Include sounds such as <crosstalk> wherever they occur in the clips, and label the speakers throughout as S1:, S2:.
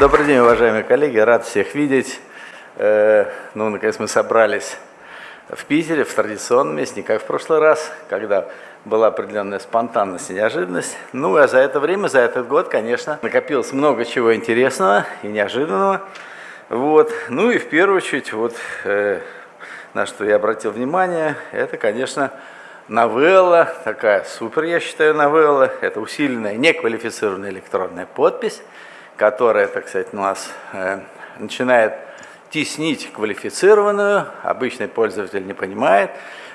S1: Добрый день, уважаемые коллеги, рад всех видеть. Э, ну, наконец мы собрались в Питере, в традиционном месте, не как в прошлый раз, когда была определенная спонтанность и неожиданность. Ну, а за это время, за этот год, конечно, накопилось много чего интересного и неожиданного. Вот. Ну и в первую очередь, вот, э, на что я обратил внимание, это, конечно, новелла, такая супер, я считаю, новелла. Это усиленная неквалифицированная электронная подпись которая, так сказать, у нас э, начинает теснить квалифицированную, обычный пользователь не понимает,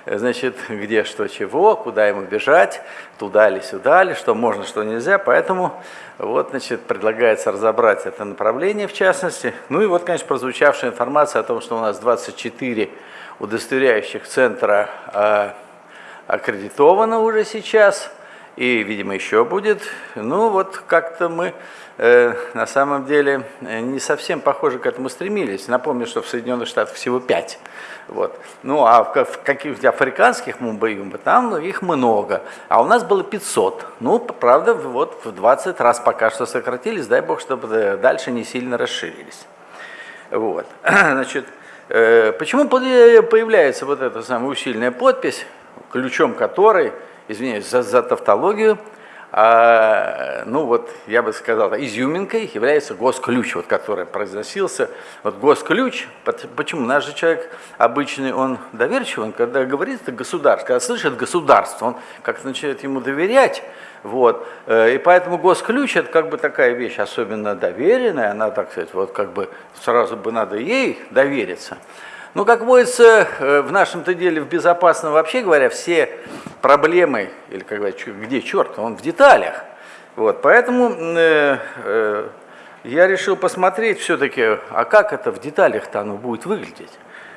S1: э, значит, где что чего, куда ему бежать, туда ли, сюда ли, что можно, что нельзя. Поэтому вот, значит, предлагается разобрать это направление в частности. Ну и вот, конечно, прозвучавшая информация о том, что у нас 24 удостоверяющих центра э, аккредитовано уже сейчас, и, видимо, еще будет. Ну вот как-то мы Э, на самом деле э, не совсем похоже к этому стремились. Напомню, что в Соединенных Штатах всего пять. Вот. Ну а в каких-то африканских мумбаюмба там их много, а у нас было 500. Ну, правда, вот в 20 раз пока что сократились, дай бог, чтобы дальше не сильно расширились. Вот. <clears throat> Значит, э, почему появляется вот эта самая усиленная подпись, ключом которой, извиняюсь за, за тавтологию, а, ну вот, я бы сказал, изюминкой является госключ, вот, который произносился. Вот госключ, почему? Наш же человек обычный, он доверчивый, он когда говорит это государство, когда слышит государство, он как-то начинает ему доверять, вот, э, и поэтому госключ это как бы такая вещь особенно доверенная, она, так сказать, вот как бы сразу бы надо ей довериться. Ну, как водится, э, в нашем-то деле, в безопасном, вообще говоря, все проблемы, или как говорят, где черт, он в деталях. Вот, поэтому э, э, я решил посмотреть все-таки, а как это в деталях-то оно будет выглядеть.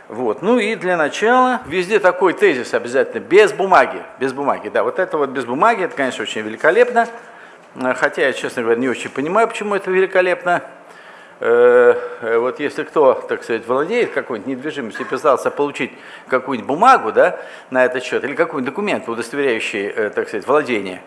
S1: Вот. Ну и для начала, везде такой тезис обязательно, без бумаги, без бумаги, да, вот это вот без бумаги, это, конечно, очень великолепно, хотя я, честно говоря, не очень понимаю, почему это великолепно, Э, э, вот если кто, так сказать, владеет какой-нибудь недвижимостью и пытался получить какую-нибудь бумагу да, на этот счет или какой-нибудь документ, удостоверяющий, э, так сказать, владение,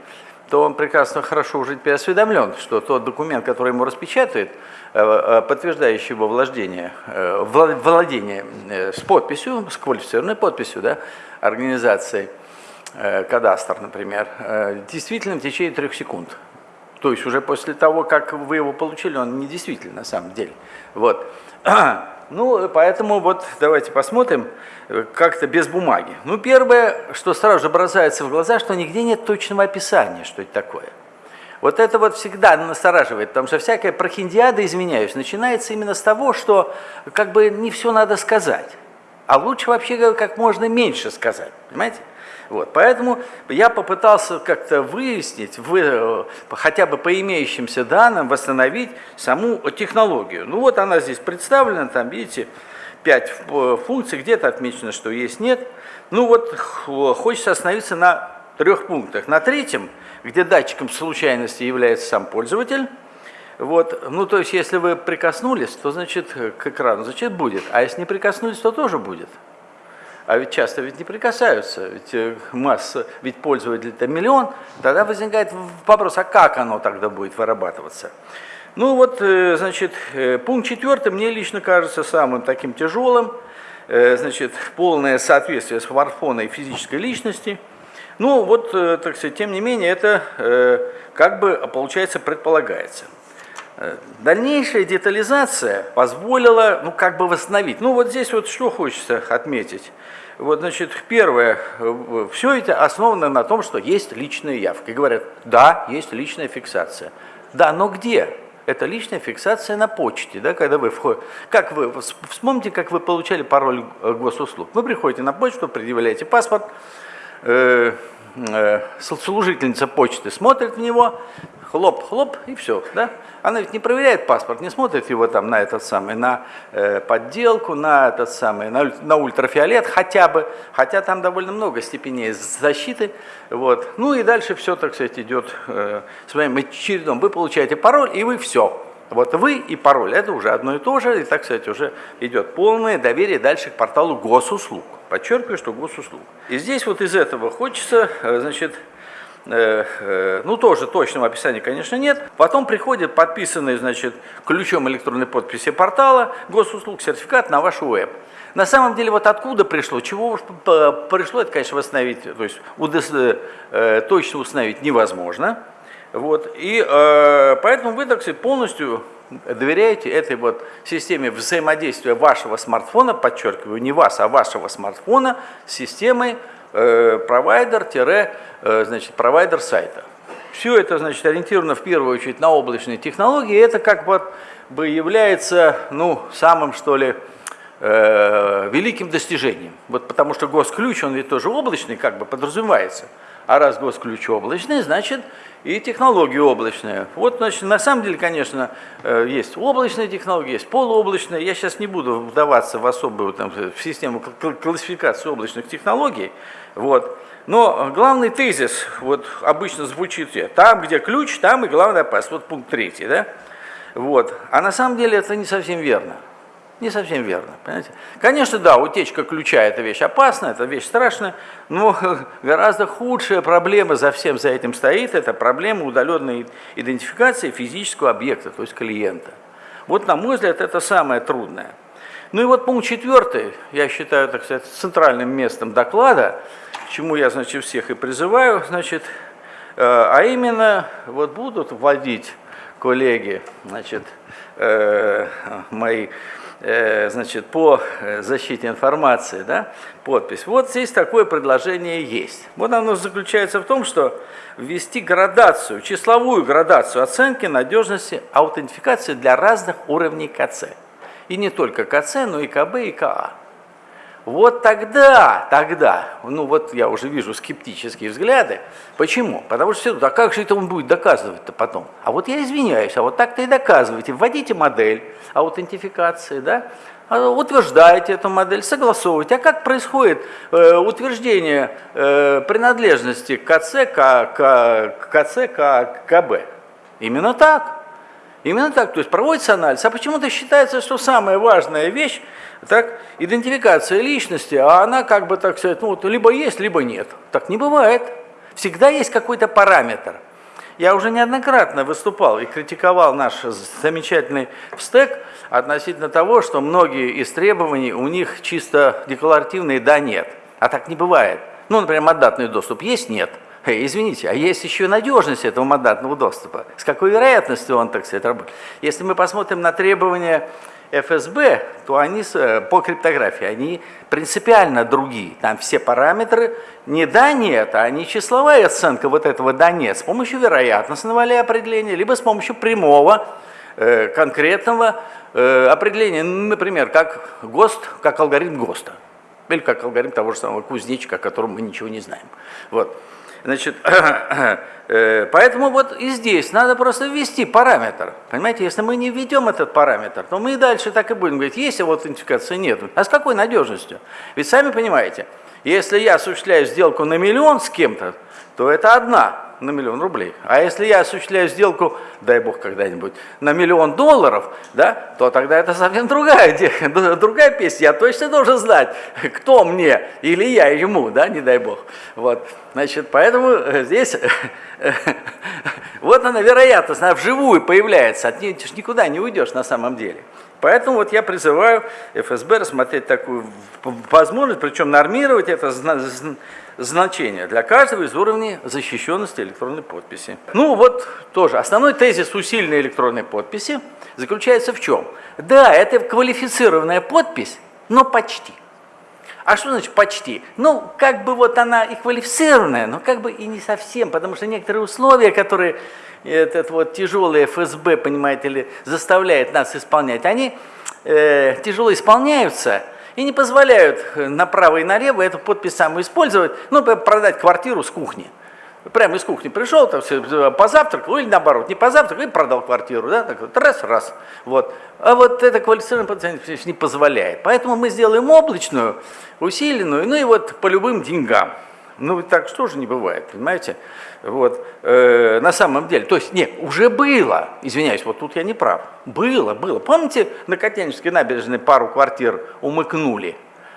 S1: то он прекрасно хорошо уже теперь осведомлен, что тот документ, который ему распечатают, подтверждающий его владение, владение с подписью, с квалифицированной подписью да, организации, кадастр, например, действительно в течение трех секунд. То есть уже после того, как вы его получили, он не действительно на самом деле. Вот. <clears throat> Ну, поэтому вот давайте посмотрим как-то без бумаги. Ну, первое, что сразу же бросается в глаза, что нигде нет точного описания, что это такое. Вот это вот всегда настораживает, потому что всякая прохиндиада, извиняюсь, начинается именно с того, что как бы не все надо сказать. А лучше вообще как можно меньше сказать, понимаете? Вот, поэтому я попытался как-то выяснить, вы, хотя бы по имеющимся данным, восстановить саму технологию. Ну вот она здесь представлена, там видите, пять функций, где-то отмечено, что есть, нет. Ну вот хочется остановиться на трех пунктах. На третьем, где датчиком случайности является сам пользователь, вот, ну то есть если вы прикоснулись, то значит к экрану, значит будет, а если не прикоснулись, то тоже будет. А ведь часто ведь не прикасаются, ведь э, масса, ведь пользователей это миллион, тогда возникает вопрос, а как оно тогда будет вырабатываться? Ну вот, э, значит, э, пункт четвертый мне лично кажется самым таким тяжелым, значит, полное соответствие смартфона и физической личности. Ну вот, так сказать, тем не менее, это как бы, получается, предполагается. Дальнейшая детализация позволила, ну, как бы восстановить. Ну, вот здесь вот что хочется отметить. Вот, значит, первое, все это основано на том, что есть личная явка. И говорят, да, есть личная фиксация. Да, но где? Это личная фиксация на почте, да, когда вы входите. Как вы, вспомните, как вы получали пароль э, госуслуг. Вы приходите на почту, предъявляете паспорт, э, э, служительница почты смотрит в него, хлоп-хлоп, и все, да? Она ведь не проверяет паспорт, не смотрит его там на этот самый, на э, подделку, на этот самый, на, на ультрафиолет хотя бы, хотя там довольно много степеней защиты, вот. Ну и дальше все, так сказать, идет э, своим чередом. Вы получаете пароль, и вы все. Вот вы и пароль, это уже одно и то же, и, так сказать, уже идет полное доверие дальше к порталу госуслуг. Подчеркиваю, что госуслуг. И здесь вот из этого хочется, э, значит, ну тоже точного описания, конечно, нет. Потом приходит подписанный, значит, ключом электронной подписи портала госуслуг сертификат на ваш веб. На самом деле, вот откуда пришло, чего уж пришло, это, конечно, восстановить, то есть э, точно установить невозможно. Вот. И э, поэтому вы, так сказать, полностью доверяете этой вот системе взаимодействия вашего смартфона, подчеркиваю, не вас, а вашего смартфона с системой э, провайдер-значит, провайдер сайта. Все это, значит, ориентировано в первую очередь на облачные технологии, это как бы является, ну, самым, что ли, э, великим достижением. Вот потому что госключ, он ведь тоже облачный, как бы подразумевается. А раз госключ облачный, значит и технологии облачные. Вот, значит, на самом деле, конечно, э, есть облачные технологии, есть полуоблачные. Я сейчас не буду вдаваться в особую там, в систему классификации облачных технологий. Вот. Но главный тезис вот, обычно звучит там, где ключ, там и главная опасность. Вот пункт третий. Да? Вот. А на самом деле это не совсем верно. Не совсем верно, понимаете? Конечно, да, утечка ключа – это вещь опасная, это вещь страшная, но <laughs> гораздо худшая проблема за всем за этим стоит – это проблема удаленной идентификации физического объекта, то есть клиента. Вот, на мой взгляд, это самое трудное. Ну и вот пункт четвертый, я считаю, так сказать, центральным местом доклада, к чему я, значит, всех и призываю, значит, э, а именно, вот будут вводить коллеги, значит, э, мои значит, по э, защите информации, да, подпись. Вот здесь такое предложение есть. Вот оно заключается в том, что ввести градацию, числовую градацию оценки надежности аутентификации для разных уровней КЦ. И не только КЦ, но и КБ и КА. Вот тогда, тогда, ну вот я уже вижу скептические взгляды. Почему? Потому что все, а как же это он будет доказывать-то потом? А вот я извиняюсь, а вот так-то и доказывайте. Вводите модель аутентификации, да, а утверждаете эту модель, согласовываете. А как происходит э, утверждение э, принадлежности КЦ, к, к, КЦ, к КБ? Именно так. Именно так, то есть проводится анализ. А почему-то считается, что самая важная вещь, так, идентификация личности, а она как бы, так сказать, ну вот либо есть, либо нет. Так не бывает. Всегда есть какой-то параметр. Я уже неоднократно выступал и критиковал наш замечательный стек относительно того, что многие из требований у них чисто декларативные «да-нет». А так не бывает. Ну, например, мандатный доступ есть – нет. Эй, извините, а есть еще надежность этого мандатного доступа. С какой вероятностью он, так сказать, работает? Если мы посмотрим на требования ФСБ, то они э, по криптографии, они принципиально другие. Там все параметры не да, нет, а не числовая оценка вот этого да, нет с помощью вероятностного ли определения, либо с помощью прямого э, конкретного э, определения, например, как ГОСТ, как алгоритм ГОСТа, или как алгоритм того же самого кузнечика, о котором мы ничего не знаем. Вот. Значит, <clears throat> э, поэтому вот и здесь надо просто ввести параметр. Понимаете, если мы не введем этот параметр, то мы и дальше так и будем говорить, есть аутентификация, нет. А с какой надежностью? Ведь сами понимаете, если я осуществляю сделку на миллион с кем-то, то это одна на миллион рублей. А если я осуществляю сделку, дай бог когда-нибудь, на миллион долларов, да, то тогда это совсем другая, другая песня. Я точно должен знать, кто мне или я ему, да, не дай бог. Вот. Значит, поэтому э, здесь <laughs> вот она вероятность, она вживую появляется, от нее никуда не уйдешь на самом деле. Поэтому вот я призываю ФСБ рассмотреть такую возможность, причем нормировать это значение для каждого из уровней защищенности электронной подписи. Ну вот тоже, основной тезис усиленной электронной подписи заключается в чем? Да, это квалифицированная подпись, но почти. А что значит почти? Ну, как бы вот она и квалифицированная, но как бы и не совсем, потому что некоторые условия, которые этот вот тяжелый ФСБ, понимаете ли, заставляет нас исполнять, они э, тяжело исполняются и не позволяют направо и налево эту подпись самую использовать, ну, продать квартиру с кухни. Прямо из кухни пришел, там все, позавтракал, или наоборот, не позавтракал, и продал квартиру, да, так вот, раз, раз. Вот. А вот это квалифицированный пациент не позволяет. Поэтому мы сделаем облачную, усиленную, ну и вот по любым деньгам. Ну, так что же не бывает, понимаете? Вот, э, на самом деле, то есть, нет, уже было, извиняюсь, вот тут я не прав, было, было. Помните, на Котельнической набережной пару квартир умыкнули?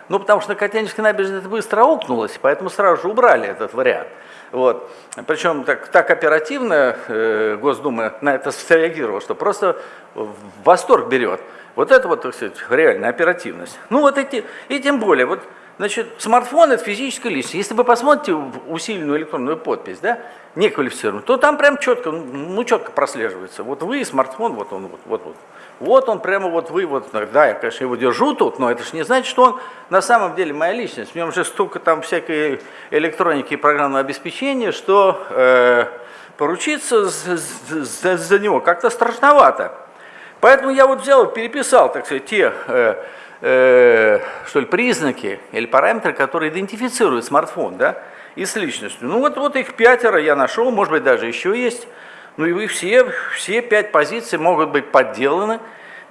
S1: Ну, потому что на Котельнической набережной это быстро аукнулось, поэтому сразу же убрали этот вариант. Вот. Причем так, так оперативно э, Госдума на это среагировала, что просто в восторг берет. Вот это вот, так сказать, реальная оперативность. Ну вот эти, и тем более, вот, значит, смартфон это физическая личность. Если вы посмотрите усиленную электронную подпись, да, неквалифицированную, то там прям четко, ну четко прослеживается. Вот вы, смартфон, вот он, вот, вот, вот. Вот он прямо вот вы, вот, да, я, конечно, его держу тут, но это же не значит, что он на самом деле моя личность. В нем же столько там всякой электроники и программного обеспечения, что э, поручиться за, за, за него как-то страшновато. Поэтому я вот взял переписал, так сказать, те э, э, что ли, признаки или параметры, которые идентифицируют смартфон, да, и с личностью. Ну вот, вот их пятеро я нашел, может быть, даже еще есть. Ну и вы все, все пять позиций могут быть подделаны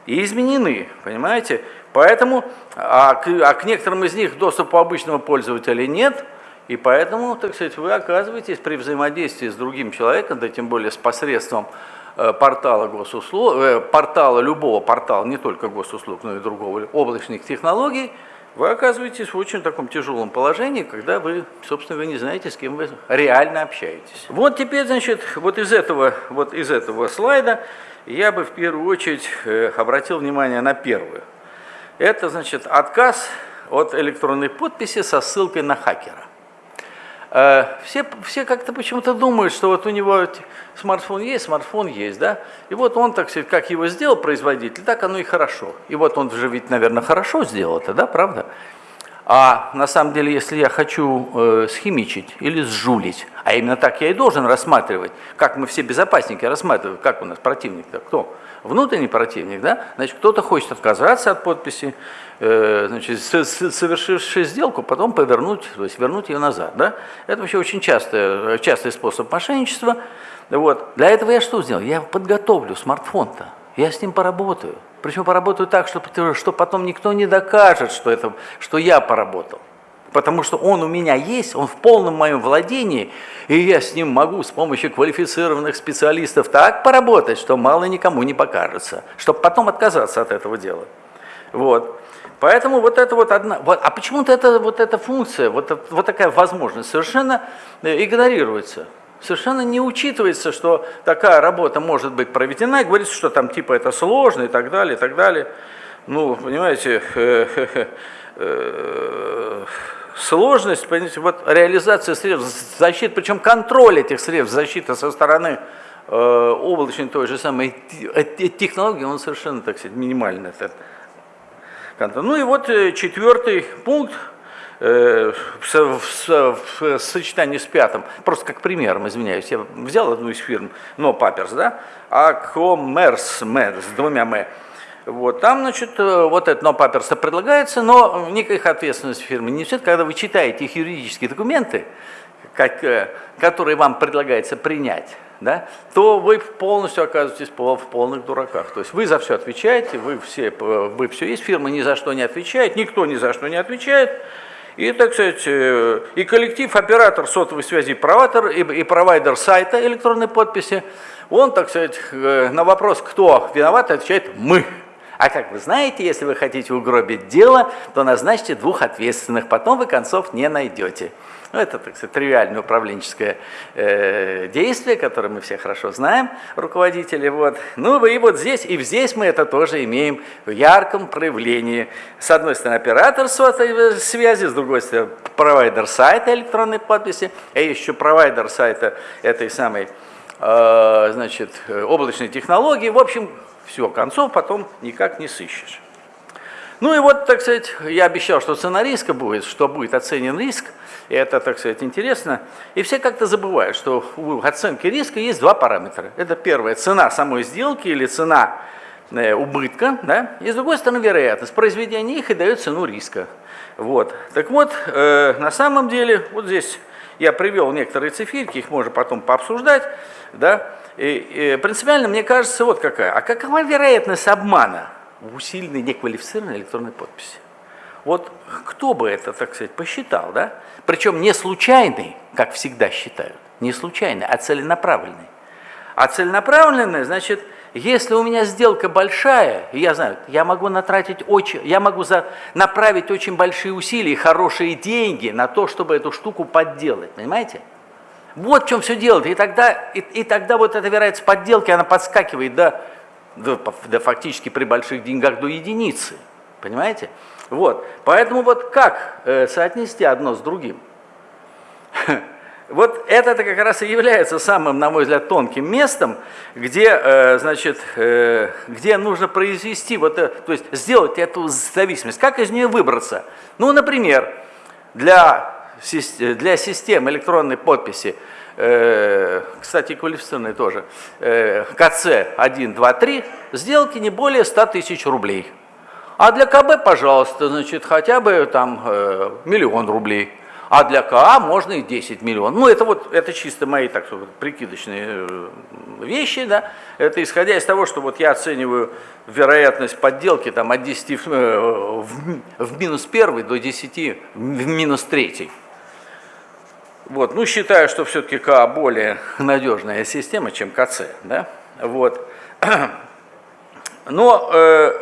S1: и изменены, понимаете? Поэтому, а к, а к некоторым из них доступа обычного пользователя нет, и поэтому, так сказать, вы оказываетесь при взаимодействии с другим человеком, да тем более с посредством портала госуслуг, э, портала любого портала, не только госуслуг, но и другого, облачных технологий, вы оказываетесь в очень таком тяжелом положении, когда вы, собственно, вы не знаете, с кем вы реально общаетесь. Вот теперь, значит, вот из этого, вот из этого слайда я бы в первую очередь э, обратил внимание на первую. Это, значит, отказ от электронной подписи со ссылкой на хакера. Э, все, все как-то почему-то думают, что вот у него смартфон есть, смартфон есть, да, и вот он, так сказать, как его сделал производитель, так оно и хорошо. И вот он же ведь, наверное, хорошо сделал это, да, правда? А на самом деле, если я хочу э, схимичить или сжулить, а именно так я и должен рассматривать, как мы все безопасники рассматриваем, как у нас противник-то, кто? Внутренний противник, да? Значит, кто-то хочет отказаться от подписи, э, значит, совершивший сделку, потом повернуть, то есть вернуть ее назад, да? Это вообще очень частый, частый способ мошенничества. Вот. Для этого я что сделал? Я подготовлю смартфон-то, я с ним поработаю. Причем поработаю так, что, что потом никто не докажет, что, это, что я поработал. Потому что он у меня есть, он в полном моем владении, и я с ним могу с помощью квалифицированных специалистов так поработать, что мало никому не покажется, чтобы потом отказаться от этого дела. Вот. Поэтому вот это вот одна, вот, а почему-то это, вот эта функция, вот, вот такая возможность совершенно э, игнорируется совершенно не учитывается, что такая работа может быть проведена, и говорится, что там типа это сложно и так далее, и так далее. Ну, понимаете, э, сложность, понимаете, вот реализация средств защиты, причем контроль этих средств защиты со стороны э, облачной той же самой технологии, он совершенно, так сказать, минимальный. Этот Ну и вот э, четвертый пункт, Э, в, в, в сочетании с пятым, просто как примером, извиняюсь, я взял одну из фирм, но Паперс, да, а Med с двумя М. Вот, там, значит, э, вот это но паперса предлагается, но никаких ответственности фирмы не несет. Когда вы читаете их юридические документы, как, э, которые вам предлагается принять, да, то вы полностью оказываетесь в полных дураках. То есть вы за все отвечаете, вы все, вы все есть, фирма ни за что не отвечает, никто ни за что не отвечает. И, так сказать, э, и коллектив, оператор сотовой связи, провайдер, и, и провайдер сайта электронной подписи, он, так сказать, э, на вопрос, кто виноват, отвечает «мы». А как вы знаете, если вы хотите угробить дело, то назначьте двух ответственных, потом вы концов не найдете. Ну, это, так сказать, тривиальное управленческое э, действие, которое мы все хорошо знаем, руководители. Вот. Ну и вот здесь, и здесь мы это тоже имеем в ярком проявлении. С одной стороны, оператор сотовой связи, с другой стороны, провайдер сайта электронной подписи, а еще провайдер сайта этой самой э, значит, облачной технологии. В общем, все, концов потом никак не сыщешь. Ну и вот, так сказать, я обещал, что цена риска будет, что будет оценен риск, и это, так сказать, интересно. И все как-то забывают, что у оценки риска есть два параметра. Это первое, цена самой сделки или цена э, убытка, да? и с другой стороны вероятность. Произведение их и дает цену риска. Вот. Так вот, э, на самом деле, вот здесь я привел некоторые циферки, их можно потом пообсуждать, да? И, и принципиально мне кажется вот какая. А какова вероятность обмана? в усиленной неквалифицированной электронной подписи. Вот кто бы это, так сказать, посчитал, да? Причем не случайный, как всегда считают, не случайный, а целенаправленный. А целенаправленный, значит, если у меня сделка большая, я знаю, я могу натратить очень, я могу за, направить очень большие усилия, хорошие деньги на то, чтобы эту штуку подделать, понимаете? Вот в чем все дело. И тогда, и, и тогда вот эта вероятность подделки, она подскакивает до, до, до фактически при больших деньгах до единицы. Понимаете? Вот. Поэтому вот как э, соотнести одно с другим? <laughs> Вот это как раз и является самым, на мой взгляд, тонким местом, где, э, значит, э, где нужно произвести, вот, э, то есть сделать эту зависимость. Как из нее выбраться? Ну, например, для, для систем электронной подписи, кстати, квалифицированной тоже, КЦ 1, 2, 3, сделки не более 100 тысяч рублей. А для КБ, пожалуйста, значит, хотя бы там миллион рублей а для КА можно и 10 миллионов. Ну, это вот, это чисто мои, так сказать, прикидочные э, вещи, да. Это исходя из того, что вот я оцениваю вероятность подделки там от 10 э, в, в минус 1 до 10 в минус 3. Вот, ну, считаю, что все-таки КА более надежная система, чем КЦ, да. Вот. <clears throat> Но э,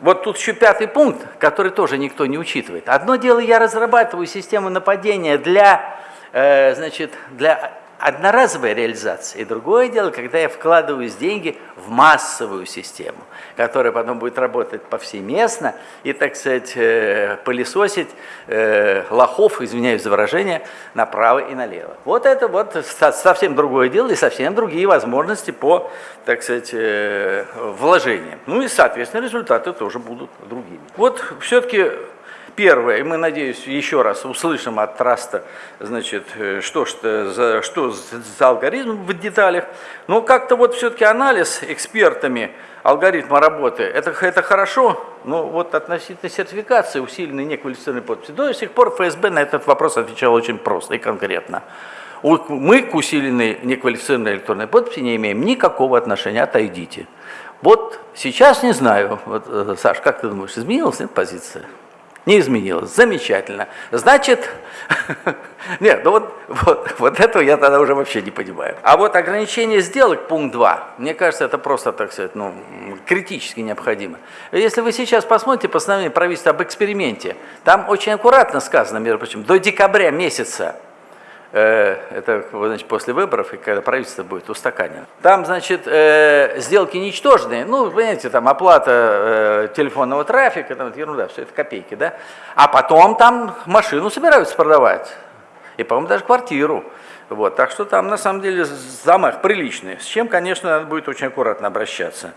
S1: вот тут еще пятый пункт, который тоже никто не учитывает. Одно дело, я разрабатываю систему нападения для, э, значит, для одноразовой реализации, и другое дело, когда я вкладываю деньги в массовую систему, которая потом будет работать повсеместно и, так сказать, э, пылесосить э, лохов, извиняюсь за выражение, направо и налево. Вот это вот совсем другое дело и совсем другие возможности по, так сказать, э, вложениям. Ну и, соответственно, результаты тоже будут другими. Вот все-таки Первое, мы, надеюсь, еще раз услышим от Траста, значит, э, что, что, за, что за алгоритм в деталях. Но как-то вот все-таки анализ экспертами алгоритма работы, это, это хорошо, но вот относительно сертификации усиленной неквалифицированной подписи, до сих пор ФСБ на этот вопрос отвечал очень просто и конкретно. Мы к усиленной неквалифицированной электронной подписи не имеем никакого отношения, отойдите. Вот сейчас не знаю, вот, э, Саш, как ты думаешь, изменилась нет, позиция? Не изменилось. Замечательно. Значит, <laughs> нет, ну вот, вот, вот этого я тогда уже вообще не понимаю. А вот ограничение сделок, пункт 2, мне кажется, это просто, так сказать, ну, критически необходимо. Если вы сейчас посмотрите постановление правительства об эксперименте, там очень аккуратно сказано, между прочим, до декабря месяца это значит, после выборов, и когда правительство будет устаканено. Там, значит, э, сделки ничтожные, ну, понимаете, там оплата э, телефонного трафика, там ерунда, все это копейки, да, а потом там машину собираются продавать, и, по-моему, даже квартиру. Вот, так что там, на самом деле, замах приличный, с чем, конечно, надо будет очень аккуратно обращаться.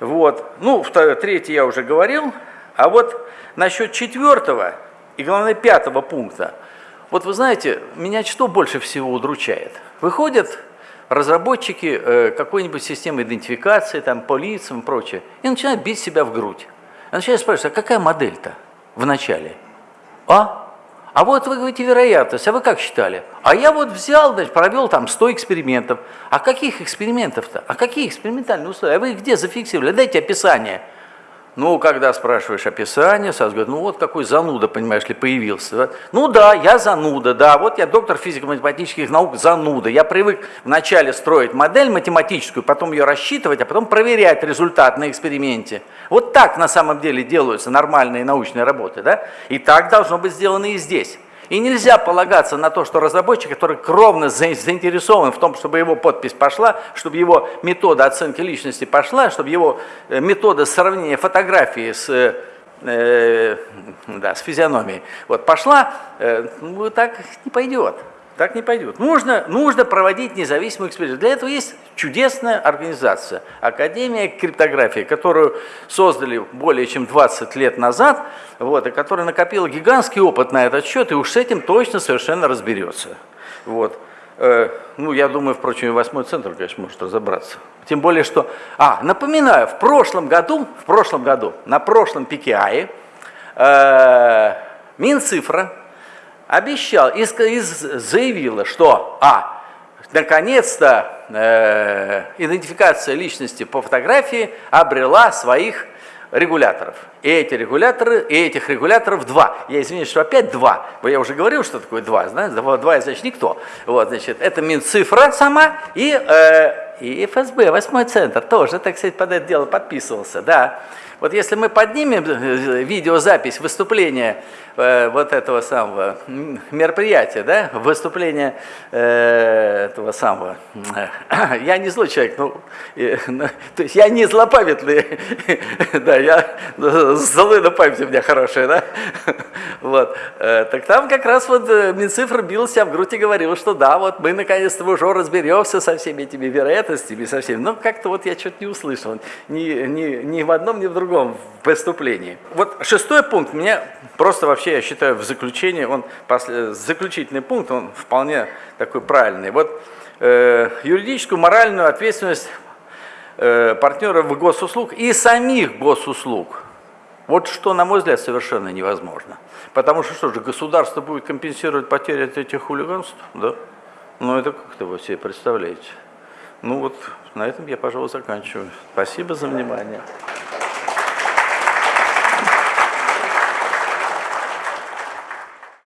S1: Вот, ну, второе, третье я уже говорил, а вот насчет четвертого и, главное, пятого пункта – вот вы знаете, меня что больше всего удручает? Выходят разработчики э, какой-нибудь системы идентификации, там, по лицам и прочее, и начинают бить себя в грудь. И начинают спрашивать, а какая модель-то в начале? А? А вот вы говорите вероятность, а вы как считали? А я вот взял, значит, провел там 100 экспериментов. А каких экспериментов-то? А какие экспериментальные условия? А вы их где зафиксировали? Дайте описание. Ну, когда спрашиваешь описание, сразу говорят, ну вот какой зануда, понимаешь ли, появился. Ну да, я зануда, да, вот я доктор физико-математических наук, зануда. Я привык вначале строить модель математическую, потом ее рассчитывать, а потом проверять результат на эксперименте. Вот так на самом деле делаются нормальные научные работы, да? И так должно быть сделано и здесь. И нельзя полагаться на то, что разработчик, который кровно заинтересован в том, чтобы его подпись пошла, чтобы его метода оценки личности пошла, чтобы его э, метода сравнения фотографии с э, да, с физиономией. Вот пошла, э, ну, так не пойдет. Так не пойдет. Нужно, нужно проводить независимую экспертизу. Для этого есть чудесная организация, Академия криптографии, которую создали более чем 20 лет назад, вот, и которая накопила гигантский опыт на этот счет, и уж с этим точно совершенно разберется. Вот. Э, ну, я думаю, впрочем, и восьмой центр, конечно, может разобраться. Тем более, что... А, напоминаю, в прошлом году, в прошлом году, на прошлом PKI, э, Минцифра обещал и, и заявила, что, а, наконец-то э, идентификация личности по фотографии обрела своих регуляторов. И эти регуляторы, и этих регуляторов два. Я извиняюсь, что опять два. Я уже говорил, что такое два. Знаете, два, два значит никто. Вот, значит, это Минцифра сама и, э, и ФСБ, восьмой центр, тоже, так сказать, под это дело подписывался, да. Вот если мы поднимем э, видеозапись выступления э, вот этого самого мероприятия, да, выступления э, этого самого, э, <clears throat> я не злой человек, ну, э, <laughs> ну, то есть я не злопамятный, <laughs> да, я злой на память у меня хорошая, да, <laughs> вот, э, так там как раз вот э, Минцифр бил в грудь и говорил, что да, вот мы наконец-то уже разберемся со всеми этими вероятностями, со всеми, но как-то вот я что-то не услышал, ни, ни, ни в одном, ни в другом преступлении. Вот шестой пункт, меня просто вообще, я считаю, в заключении, он заключительный пункт, он вполне такой правильный. Вот э, юридическую, моральную ответственность э, партнеров госуслуг и самих госуслуг. Вот что, на мой взгляд, совершенно невозможно. Потому что что же, государство будет компенсировать потери от этих хулиганств? Да? Ну это как-то вы себе представляете. Ну вот на этом я, пожалуй, заканчиваю. Спасибо за внимание.